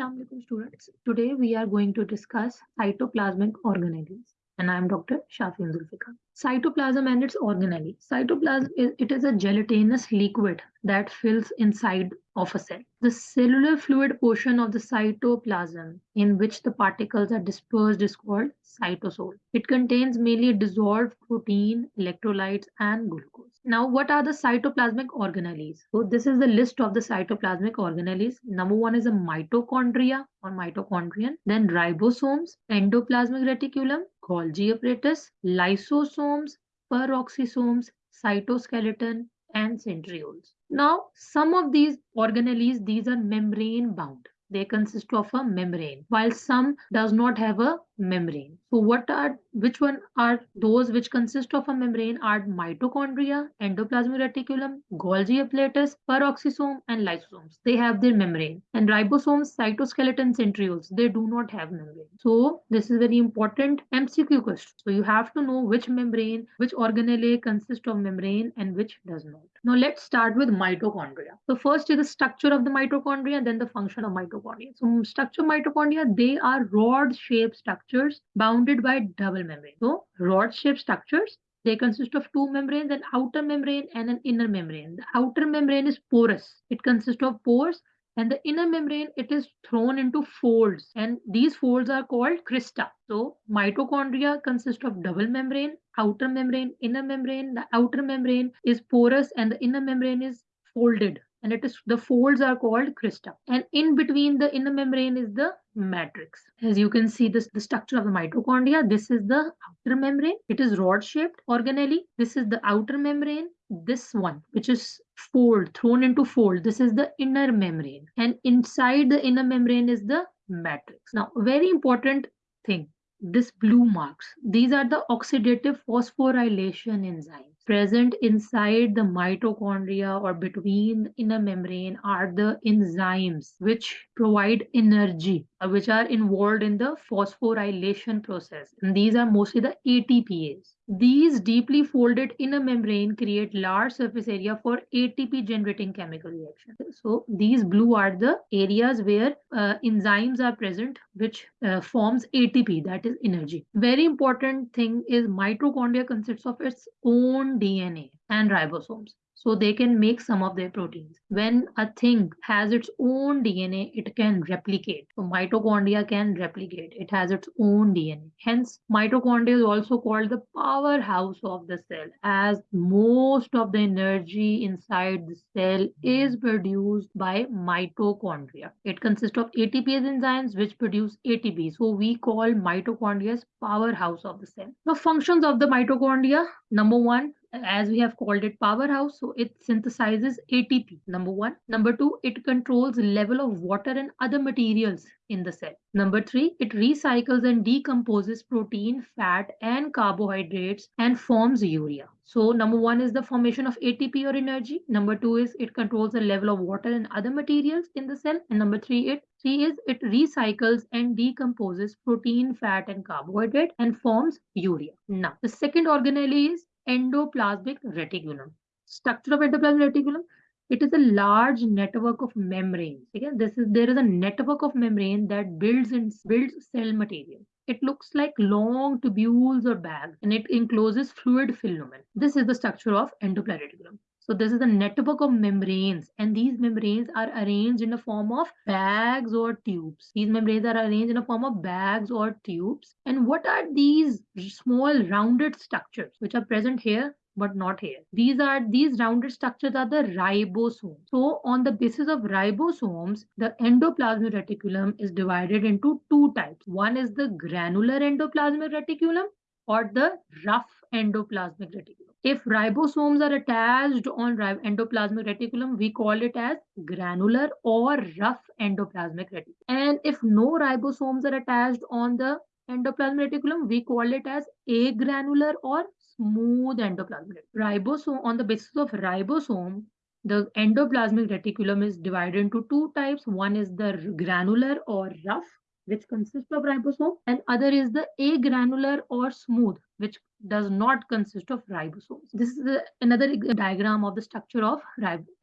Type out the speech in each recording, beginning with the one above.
Assalamu alaikum students. Today we are going to discuss cytoplasmic organelles and I am Dr. Shafin Zulfikar. Cytoplasm and its organelle. Cytoplasm is it is a gelatinous liquid that fills inside of a cell. The cellular fluid portion of the cytoplasm in which the particles are dispersed is called cytosol. It contains mainly dissolved protein, electrolytes and glucose. Now, what are the cytoplasmic organelles? So this is the list of the cytoplasmic organelles. Number one is a mitochondria or mitochondrion, then ribosomes, endoplasmic reticulum, Golgi apparatus, lysosomes, peroxisomes, cytoskeleton, and centrioles. Now, some of these organelles, these are membrane bound they consist of a membrane while some does not have a membrane. So what are which one are those which consist of a membrane are mitochondria endoplasmic reticulum golgi apparatus peroxisome and lysosomes. They have their membrane. And ribosomes cytoskeleton centrioles they do not have membrane. So this is very important mcq question. So you have to know which membrane which organelle consist of membrane and which does not. Now let's start with mitochondria. So first is the structure of the mitochondria and then the function of mitochondria. So structure mitochondria, they are rod-shaped structures bounded by double membrane. So rod-shaped structures, they consist of two membranes, an outer membrane and an inner membrane. The outer membrane is porous. It consists of pores and the inner membrane, it is thrown into folds and these folds are called crista. So mitochondria consist of double membrane, outer membrane, inner membrane. The outer membrane is porous and the inner membrane is folded and it is the folds are called crista and in between the inner membrane is the matrix. As you can see this the structure of the mitochondria this is the outer membrane. It is rod shaped organelle this is the outer membrane this one which is fold thrown into fold. This is the inner membrane. And inside the inner membrane is the matrix. Now very important thing this blue marks. These are the oxidative phosphorylation enzymes present inside the mitochondria or between the inner membrane are the enzymes which provide energy uh, which are involved in the phosphorylation process. And these are mostly the ATPase these deeply folded inner membrane create large surface area for ATP generating chemical reaction. So these blue are the areas where uh, enzymes are present which uh, forms ATP that is energy. Very important thing is mitochondria consists of its own DNA and ribosomes so they can make some of their proteins. When a thing has its own DNA, it can replicate. So mitochondria can replicate. It has its own DNA. Hence, mitochondria is also called the powerhouse of the cell as most of the energy inside the cell is produced by mitochondria. It consists of ATPase enzymes which produce ATP. So we call mitochondria as powerhouse of the cell. The functions of the mitochondria, number one, as we have called it powerhouse so it synthesizes atp number one. Number two it controls level of water and other materials in the cell. Number three it recycles and decomposes protein fat and carbohydrates and forms urea. So number one is the formation of atp or energy. Number two is it controls the level of water and other materials in the cell. And number three it Three is it recycles and decomposes protein, fat, and carbohydrate and forms urea. Now, the second organelle is endoplasmic reticulum. Structure of endoplasmic reticulum, it is a large network of membranes. Okay? This is there is a network of membrane that builds and builds cell material. It looks like long tubules or bags and it encloses fluid filament. This is the structure of endoplasmic reticulum. So this is a network of membranes and these membranes are arranged in the form of bags or tubes. These membranes are arranged in the form of bags or tubes. And what are these small rounded structures which are present here? but not here. These are these rounded structures are the ribosomes. So on the basis of ribosomes, the endoplasmic reticulum is divided into two types. One is the granular endoplasmic reticulum or the rough endoplasmic reticulum. If ribosomes are attached on endoplasmic reticulum, we call it as granular or rough endoplasmic reticulum. And if no ribosomes are attached on the endoplasmic reticulum, we call it as agranular or smooth endoplasmic. Reticulum. Ribosome, on the basis of ribosome, the endoplasmic reticulum is divided into two types. One is the granular or rough, which consists of ribosome, and other is the agranular or smooth, which does not consist of ribosomes. This is a, another diagram of the structure of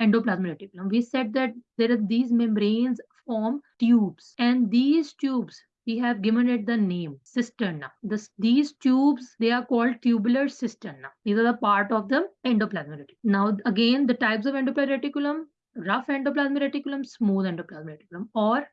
endoplasmic reticulum. We said that there are these membranes form tubes and these tubes we have given it the name cisterna. This, these tubes, they are called tubular cisterna. These are the part of the endoplasmic reticulum. Now, again, the types of endoplasmic reticulum, rough endoplasmic reticulum, smooth endoplasmic reticulum, or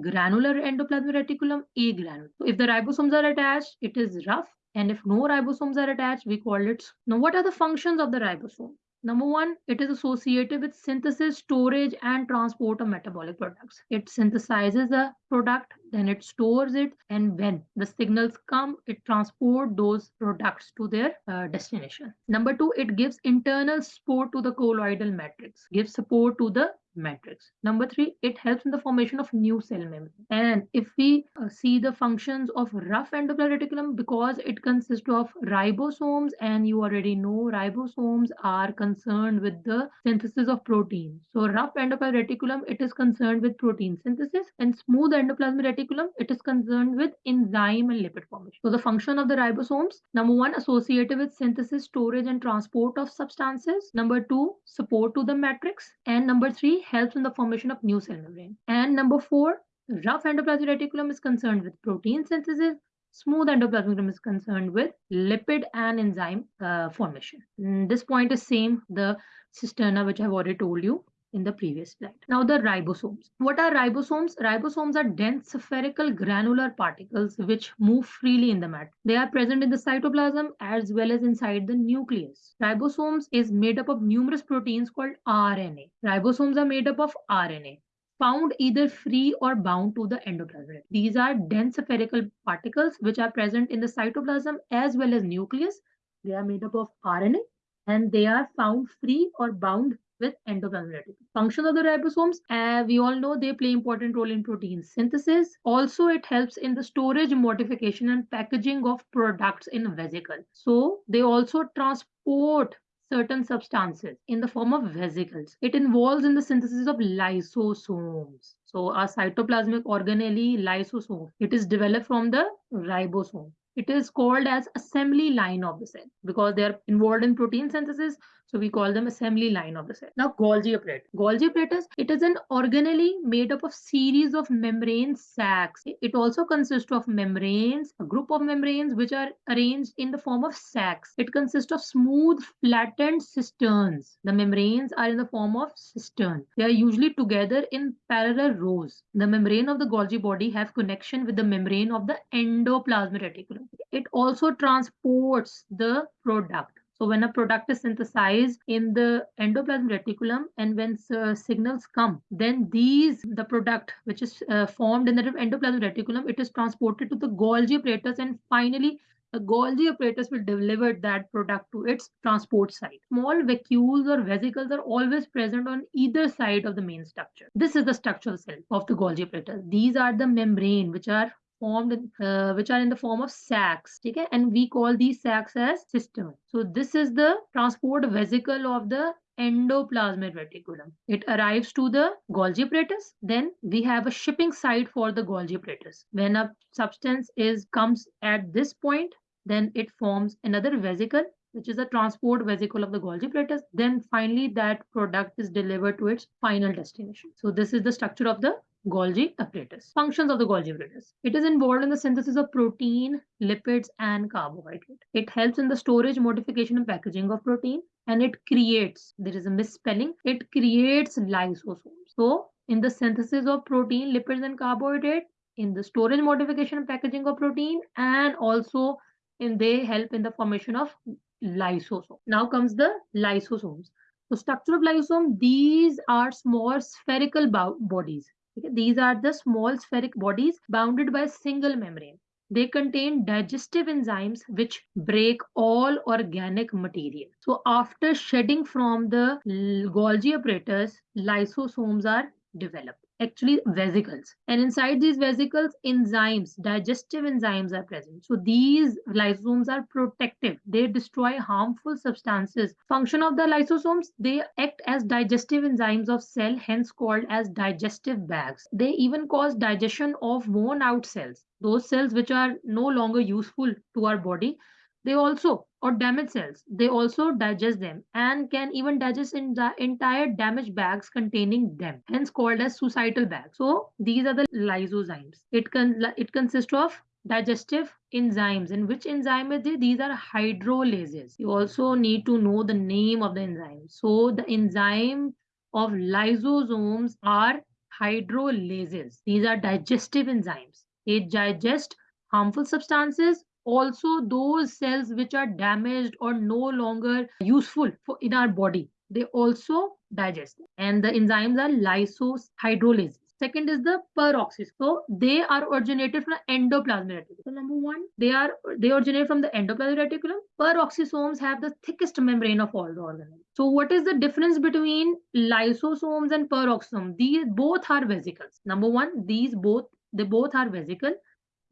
granular endoplasmic reticulum, agranule. So if the ribosomes are attached, it is rough. And if no ribosomes are attached, we call it. Now, what are the functions of the ribosome? Number one, it is associated with synthesis, storage, and transport of metabolic products. It synthesizes the product, then it stores it, and when the signals come, it transport those products to their uh, destination. Number two, it gives internal support to the colloidal matrix, gives support to the matrix. Number three, it helps in the formation of new cell membrane. And if we uh, see the functions of rough endoplasmic reticulum, because it consists of ribosomes, and you already know ribosomes are concerned with the synthesis of protein. So rough endoplasmic reticulum, it is concerned with protein synthesis, and smooth endoplasmic reticulum, it is concerned with enzyme and lipid formation. So the function of the ribosomes, number one, associated with synthesis, storage, and transport of substances. Number two, support to the matrix. And number three, helps in the formation of new cell membrane. And number four, rough endoplasmic reticulum is concerned with protein synthesis. Smooth endoplasmic reticulum is concerned with lipid and enzyme uh, formation. And this point is same, the cisterna, which I've already told you in the previous slide. Now the ribosomes. What are ribosomes? Ribosomes are dense spherical granular particles which move freely in the matter. They are present in the cytoplasm as well as inside the nucleus. Ribosomes is made up of numerous proteins called RNA. Ribosomes are made up of RNA found either free or bound to the endoplasm. These are dense spherical particles which are present in the cytoplasm as well as nucleus. They are made up of RNA and they are found free or bound with endoplasmic Function of the ribosomes, uh, we all know they play important role in protein synthesis. Also, it helps in the storage, modification, and packaging of products in vesicle. So they also transport certain substances in the form of vesicles. It involves in the synthesis of lysosomes. So a cytoplasmic organelle lysosome, it is developed from the ribosome. It is called as assembly line of the cell because they are involved in protein synthesis. So we call them assembly line of the cell. Now Golgi apparatus. Golgi apparatus, it is an organelle made up of series of membrane sacs. It also consists of membranes, a group of membranes which are arranged in the form of sacs. It consists of smooth flattened cisterns. The membranes are in the form of cistern. They are usually together in parallel rows. The membrane of the Golgi body have connection with the membrane of the endoplasmic reticulum. It also transports the product so when a product is synthesized in the endoplasmic reticulum and when uh, signals come, then these, the product which is uh, formed in the endoplasmic reticulum, it is transported to the Golgi apparatus and finally the Golgi apparatus will deliver that product to its transport site. Small vacuoles or vesicles are always present on either side of the main structure. This is the structural cell of the Golgi apparatus. These are the membrane which are formed uh, which are in the form of sacs okay and we call these sacs as cistern so this is the transport vesicle of the endoplasmic reticulum. It arrives to the Golgi apparatus. Then we have a shipping site for the Golgi apparatus. When a substance is comes at this point, then it forms another vesicle, which is a transport vesicle of the Golgi apparatus. Then finally that product is delivered to its final destination. So this is the structure of the Golgi apparatus. Functions of the Golgi apparatus. It is involved in the synthesis of protein, lipids, and carbohydrate. It helps in the storage, modification, and packaging of protein, and it creates, there is a misspelling, it creates lysosomes. So, in the synthesis of protein, lipids, and carbohydrate, in the storage, modification, and packaging of protein, and also in they help in the formation of lysosome. Now comes the lysosomes. The structure of lysosome, these are small spherical bodies these are the small spheric bodies bounded by a single membrane. They contain digestive enzymes which break all organic material. So after shedding from the Golgi apparatus, lysosomes are developed actually vesicles. And inside these vesicles enzymes digestive enzymes are present. So these lysosomes are protective. They destroy harmful substances. Function of the lysosomes they act as digestive enzymes of cell hence called as digestive bags. They even cause digestion of worn out cells those cells which are no longer useful to our body they also or damaged cells they also digest them and can even digest in the entire damaged bags containing them hence called as suicidal bags. So these are the lysozymes. It can it consists of digestive enzymes and which enzyme is it? these are hydrolases. You also need to know the name of the enzyme. So the enzyme of lysosomes are hydrolases. These are digestive enzymes. They digest harmful substances also those cells which are damaged or no longer useful for in our body they also digest. And the enzymes are lysohydrolases second is the peroxisome so they are originated from endoplasmic reticulum. So number one they are they originate from the endoplasmic reticulum. Peroxisomes have the thickest membrane of all the organelles so what is the difference between lysosomes and peroxisome these both are vesicles. Number one these both they both are vesicle.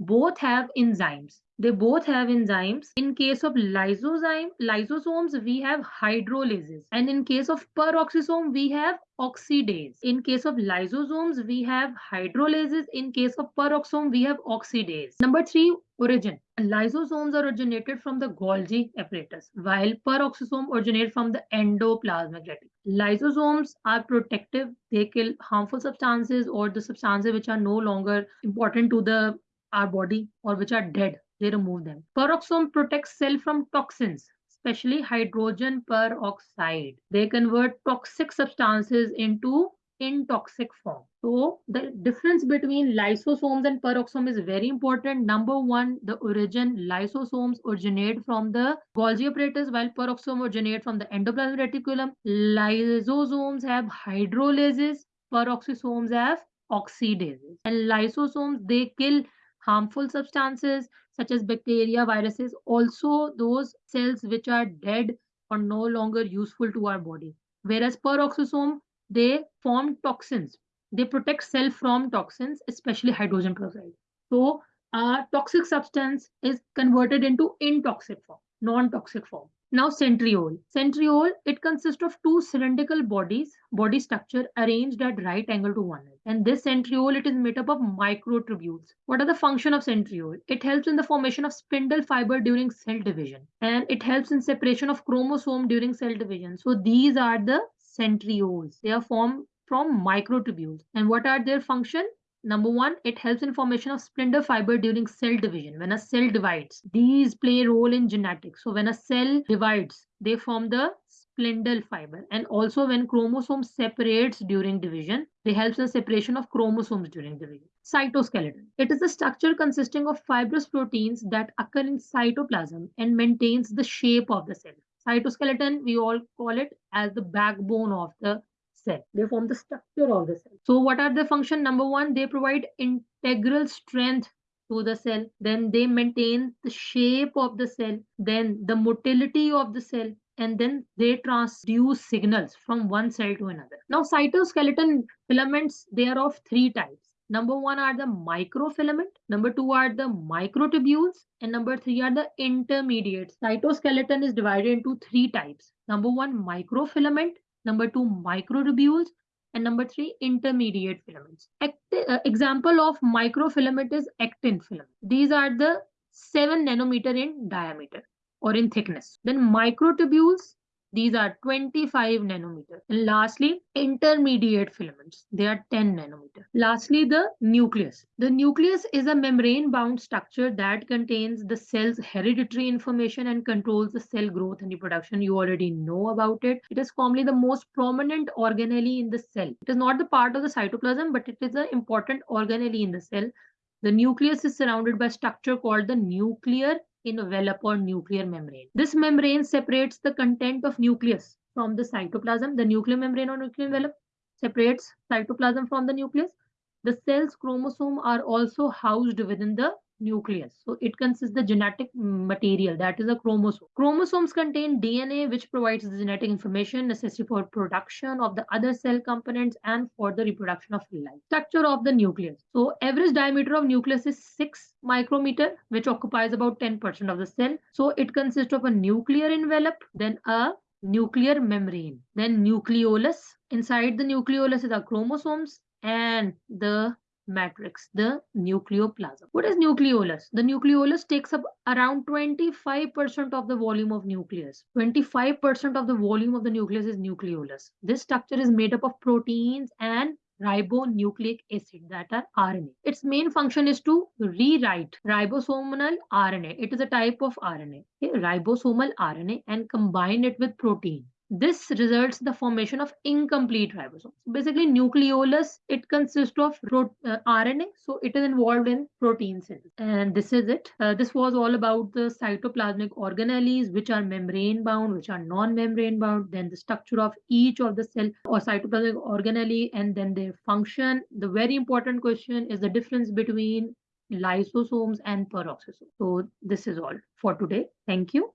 Both have enzymes they both have enzymes. In case of lysozyme, lysosomes, we have hydrolases. And in case of peroxisome, we have oxidase. In case of lysosomes, we have hydrolases. In case of peroxisome, we have oxidase. Number three, origin. Lysosomes are originated from the Golgi apparatus, while peroxisome originate from the endoplasmic reticulum. Lysosomes are protective. They kill harmful substances or the substances which are no longer important to the our body or which are dead they remove them. Peroxisome protects cell from toxins, especially hydrogen peroxide. They convert toxic substances into intoxic form. So the difference between lysosomes and peroxisome is very important. Number one, the origin lysosomes originate from the Golgi apparatus while peroxisome originate from the endoplasmic reticulum. Lysosomes have hydrolases, peroxisomes have oxidases. And lysosomes, they kill harmful substances such as bacteria, viruses, also those cells which are dead or no longer useful to our body. Whereas peroxisome, they form toxins. They protect cell from toxins, especially hydrogen peroxide. So a toxic substance is converted into intoxic form, non-toxic form. Now centriole. Centriole, it consists of two cylindrical bodies, body structure arranged at right angle to one another. And this centriole, it is made up of microtubules. What are the function of centriole? It helps in the formation of spindle fiber during cell division. And it helps in separation of chromosome during cell division. So these are the centrioles. They are formed from microtubules. And what are their function? Number one, it helps in formation of spindle fiber during cell division. When a cell divides, these play a role in genetics. So when a cell divides, they form the spindle fiber. And also when chromosome separates during division, they help in separation of chromosomes during division. Cytoskeleton. It is a structure consisting of fibrous proteins that occur in cytoplasm and maintains the shape of the cell. Cytoskeleton, we all call it as the backbone of the cell. They form the structure of the cell. So what are the function? Number one, they provide integral strength to the cell. Then they maintain the shape of the cell. Then the motility of the cell. And then they transduce signals from one cell to another. Now cytoskeleton filaments, they are of three types. Number one are the microfilament. Number two are the microtubules. And number three are the intermediates. Cytoskeleton is divided into three types. Number one, microfilament number two microtubules and number three intermediate filaments. Acti uh, example of microfilament is actin filament. These are the 7 nanometer in diameter or in thickness. Then microtubules these are 25 nanometer. And lastly, intermediate filaments. They are 10 nanometer. Lastly, the nucleus. The nucleus is a membrane-bound structure that contains the cell's hereditary information and controls the cell growth and reproduction. You already know about it. It is commonly the most prominent organelle in the cell. It is not the part of the cytoplasm, but it is an important organelle in the cell. The nucleus is surrounded by structure called the nuclear envelope or nuclear membrane. This membrane separates the content of nucleus from the cytoplasm. The nuclear membrane or nuclear envelope separates cytoplasm from the nucleus. The cell's chromosome are also housed within the nucleus. So it consists the genetic material that is a chromosome. Chromosomes contain DNA which provides the genetic information necessary for production of the other cell components and for the reproduction of life. Structure of the nucleus. So average diameter of nucleus is 6 micrometer which occupies about 10% of the cell. So it consists of a nuclear envelope then a nuclear membrane then nucleolus. Inside the nucleolus is the chromosomes and the matrix, the nucleoplasm. What is nucleolus? The nucleolus takes up around 25% of the volume of nucleus. 25% of the volume of the nucleus is nucleolus. This structure is made up of proteins and ribonucleic acid that are RNA. Its main function is to rewrite ribosomal RNA. It is a type of RNA, okay? ribosomal RNA and combine it with protein. This results the formation of incomplete ribosomes. Basically, nucleolus, it consists of uh, RNA, so it is involved in protein synthesis. And this is it. Uh, this was all about the cytoplasmic organelles, which are membrane bound, which are non-membrane bound, then the structure of each of the cell or cytoplasmic organelle, and then their function. The very important question is the difference between lysosomes and peroxisomes. So this is all for today. Thank you.